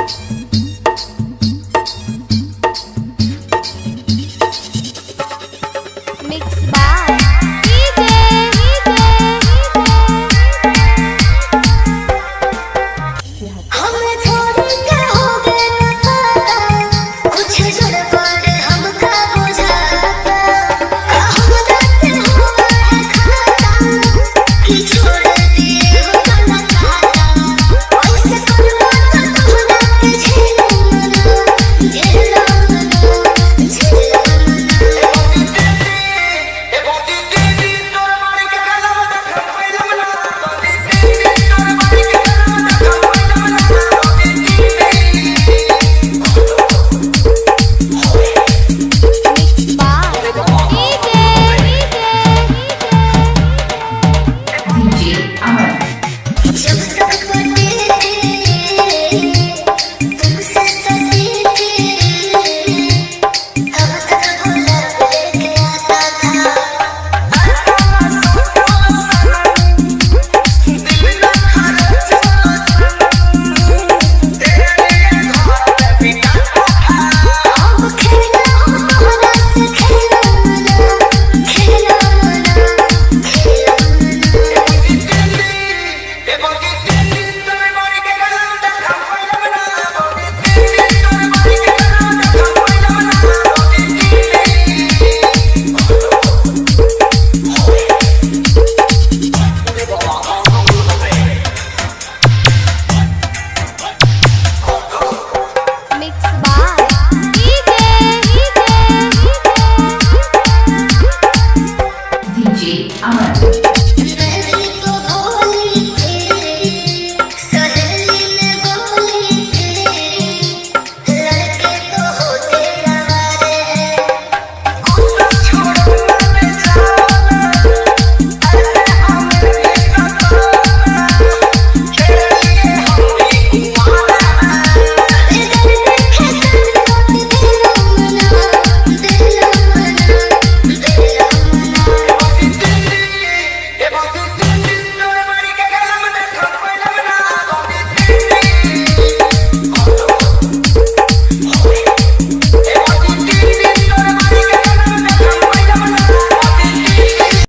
Bye.